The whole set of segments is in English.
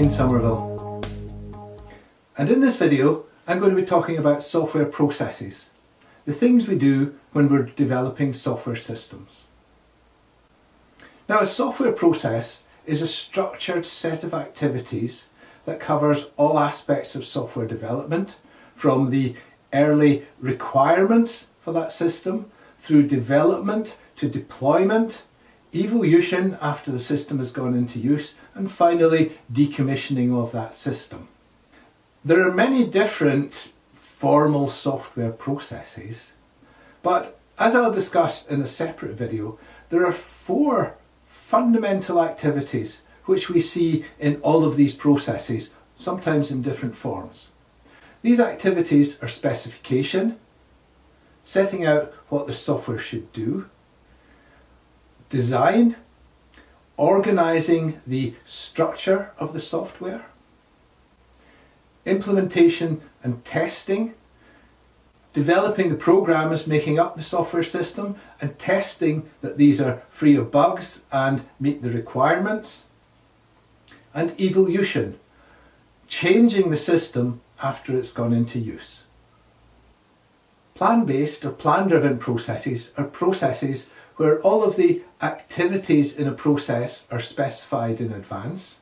Ian Somerville and in this video I'm going to be talking about software processes, the things we do when we're developing software systems. Now a software process is a structured set of activities that covers all aspects of software development from the early requirements for that system through development to deployment evolution after the system has gone into use, and finally decommissioning of that system. There are many different formal software processes, but as I'll discuss in a separate video, there are four fundamental activities which we see in all of these processes, sometimes in different forms. These activities are specification, setting out what the software should do, design, organising the structure of the software, implementation and testing, developing the programs making up the software system and testing that these are free of bugs and meet the requirements, and evolution, changing the system after it's gone into use. Plan-based or plan-driven processes are processes where all of the activities in a process are specified in advance.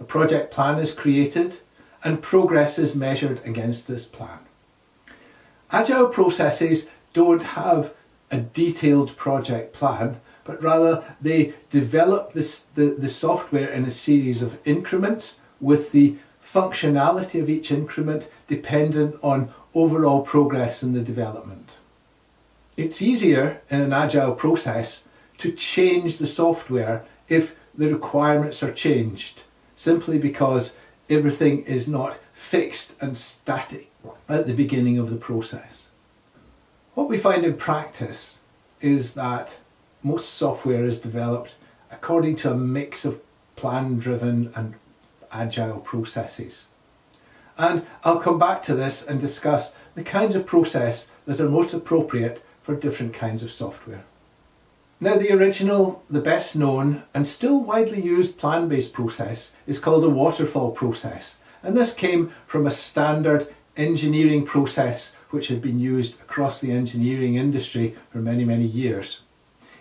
A project plan is created and progress is measured against this plan. Agile processes don't have a detailed project plan, but rather they develop this, the, the software in a series of increments with the functionality of each increment dependent on overall progress in the development. It's easier in an agile process to change the software if the requirements are changed, simply because everything is not fixed and static at the beginning of the process. What we find in practice is that most software is developed according to a mix of plan-driven and agile processes. And I'll come back to this and discuss the kinds of process that are most appropriate for different kinds of software. Now the original, the best known and still widely used plan-based process is called a waterfall process and this came from a standard engineering process which had been used across the engineering industry for many many years.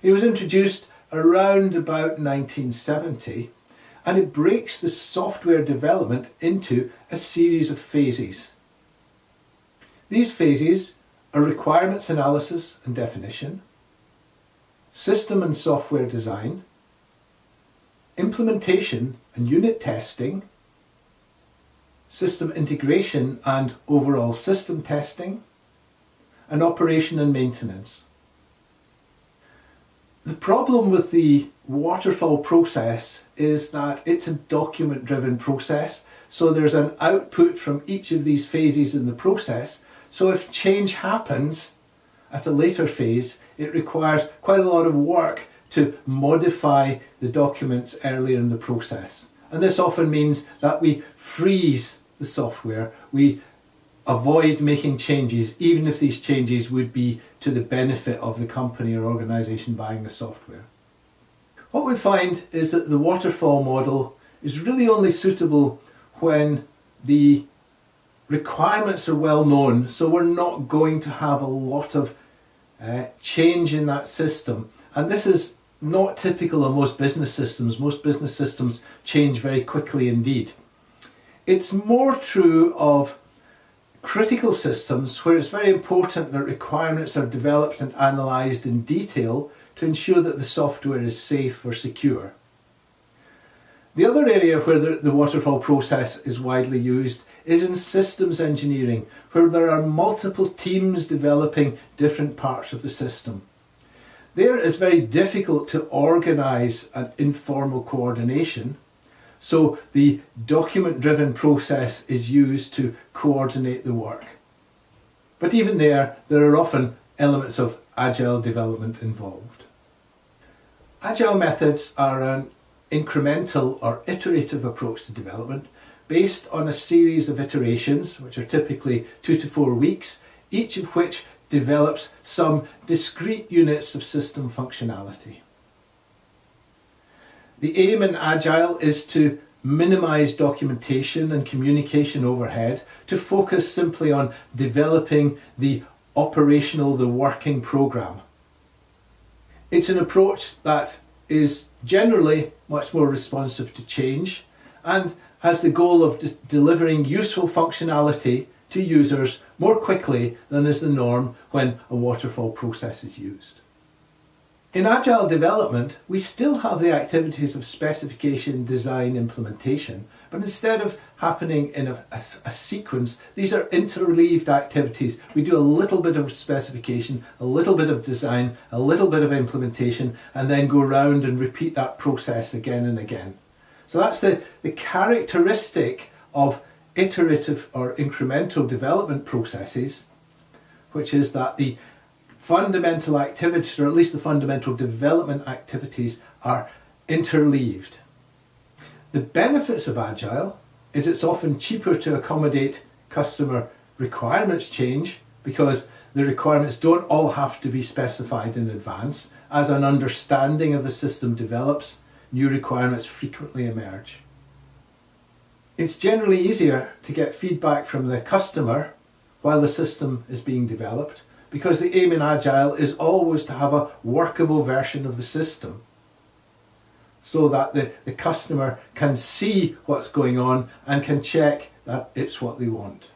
It was introduced around about 1970 and it breaks the software development into a series of phases. These phases are requirements analysis and definition, system and software design, implementation and unit testing, system integration and overall system testing, and operation and maintenance. The problem with the waterfall process is that it's a document driven process so there's an output from each of these phases in the process so if change happens at a later phase, it requires quite a lot of work to modify the documents earlier in the process. And this often means that we freeze the software, we avoid making changes, even if these changes would be to the benefit of the company or organisation buying the software. What we find is that the waterfall model is really only suitable when the requirements are well known so we're not going to have a lot of uh, change in that system and this is not typical of most business systems. Most business systems change very quickly indeed. It's more true of critical systems where it's very important that requirements are developed and analysed in detail to ensure that the software is safe or secure. The other area where the, the waterfall process is widely used is in systems engineering, where there are multiple teams developing different parts of the system. There it's very difficult to organise an informal coordination, so the document-driven process is used to coordinate the work. But even there, there are often elements of agile development involved. Agile methods are an incremental or iterative approach to development based on a series of iterations, which are typically two to four weeks, each of which develops some discrete units of system functionality. The aim in Agile is to minimize documentation and communication overhead to focus simply on developing the operational, the working program. It's an approach that is generally much more responsive to change and has the goal of de delivering useful functionality to users more quickly than is the norm when a waterfall process is used. In Agile development, we still have the activities of specification, design, implementation, but instead of happening in a, a, a, sequence, these are interleaved activities. We do a little bit of specification, a little bit of design, a little bit of implementation, and then go around and repeat that process again and again. So that's the, the characteristic of iterative or incremental development processes, which is that the fundamental activities, or at least the fundamental development activities, are interleaved. The benefits of Agile is it's often cheaper to accommodate customer requirements change because the requirements don't all have to be specified in advance. As an understanding of the system develops, new requirements frequently emerge. It's generally easier to get feedback from the customer while the system is being developed because the aim in Agile is always to have a workable version of the system so that the, the customer can see what's going on and can check that it's what they want.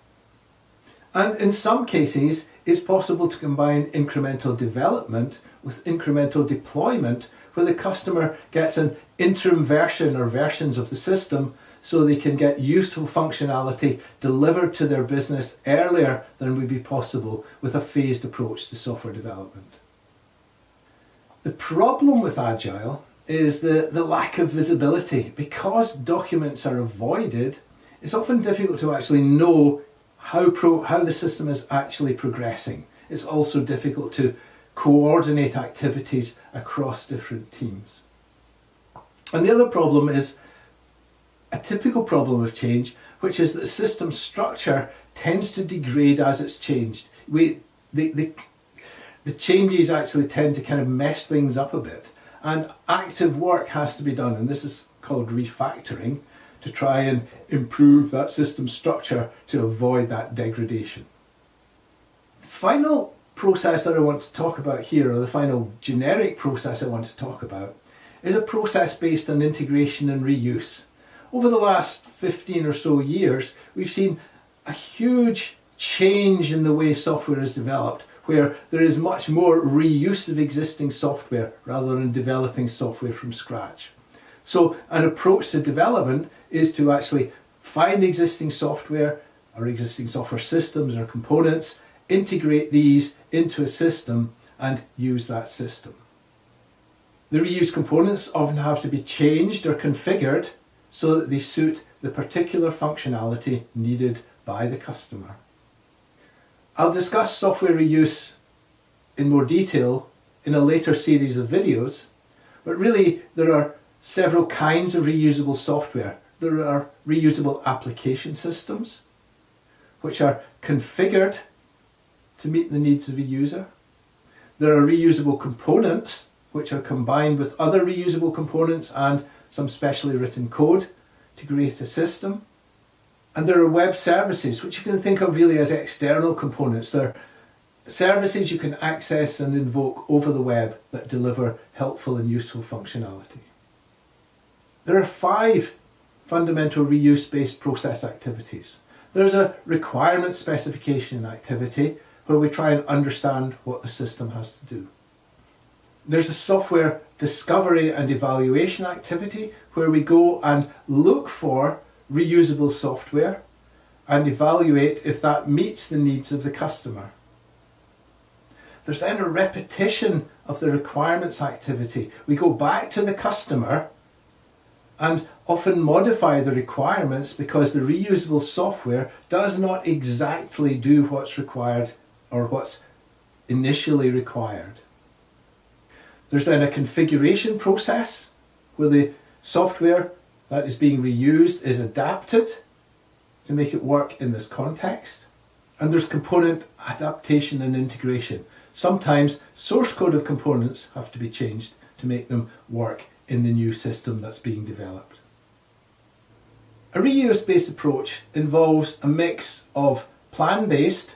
And in some cases, it's possible to combine incremental development with incremental deployment where the customer gets an interim version or versions of the system so they can get useful functionality delivered to their business earlier than would be possible with a phased approach to software development. The problem with Agile is the, the lack of visibility. Because documents are avoided, it's often difficult to actually know how, pro, how the system is actually progressing. It's also difficult to coordinate activities across different teams. And the other problem is a typical problem of change, which is that system structure tends to degrade as it's changed. We, the, the, the changes actually tend to kind of mess things up a bit. And active work has to be done, and this is called refactoring, to try and improve that system structure to avoid that degradation. Final process that I want to talk about here, or the final generic process I want to talk about, is a process based on integration and reuse. Over the last 15 or so years, we've seen a huge change in the way software is developed, where there is much more reuse of existing software rather than developing software from scratch. So an approach to development is to actually find existing software or existing software systems or components, integrate these into a system and use that system. The reused components often have to be changed or configured so that they suit the particular functionality needed by the customer. I'll discuss software reuse in more detail in a later series of videos, but really there are several kinds of reusable software. There are reusable application systems, which are configured to meet the needs of a user. There are reusable components, which are combined with other reusable components and some specially written code to create a system. And there are web services, which you can think of really as external components. They're services you can access and invoke over the web that deliver helpful and useful functionality. There are five fundamental reuse-based process activities. There's a requirement specification activity where we try and understand what the system has to do. There's a software discovery and evaluation activity where we go and look for reusable software and evaluate if that meets the needs of the customer. There's then a repetition of the requirements activity. We go back to the customer and often modify the requirements because the reusable software does not exactly do what's required or what's initially required. There's then a configuration process where the software that is being reused is adapted to make it work in this context. And there's component adaptation and integration. Sometimes source code of components have to be changed to make them work in the new system that's being developed. A reuse-based approach involves a mix of plan-based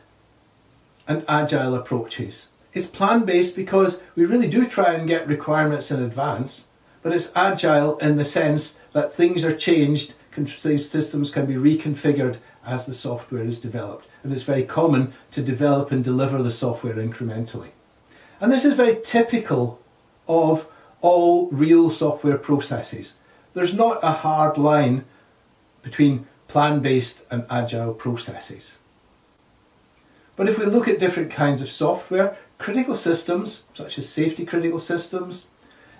and agile approaches. It's plan-based because we really do try and get requirements in advance, but it's agile in the sense that things are changed, these systems can be reconfigured as the software is developed. And it's very common to develop and deliver the software incrementally. And this is very typical of all real software processes. There's not a hard line between plan-based and agile processes. But if we look at different kinds of software, critical systems, such as safety critical systems,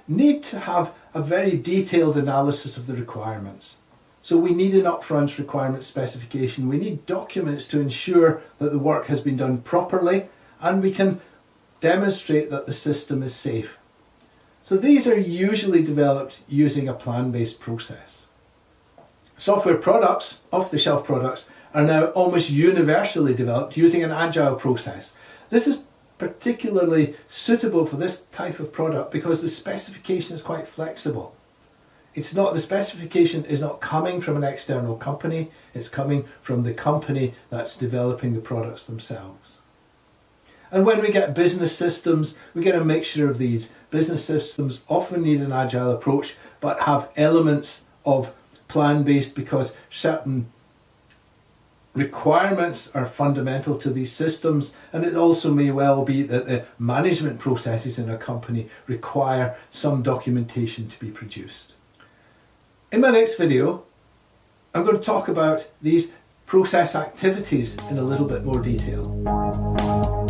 need to have a very detailed analysis of the requirements. So we need an upfront requirement specification. We need documents to ensure that the work has been done properly and we can demonstrate that the system is safe. So these are usually developed using a plan-based process. Software products, off-the-shelf products, are now almost universally developed using an agile process. This is particularly suitable for this type of product because the specification is quite flexible. It's not, the specification is not coming from an external company, it's coming from the company that's developing the products themselves. And when we get business systems, we get a mixture of these. Business systems often need an agile approach, but have elements of plan-based because certain requirements are fundamental to these systems and it also may well be that the management processes in a company require some documentation to be produced. In my next video I'm going to talk about these process activities in a little bit more detail.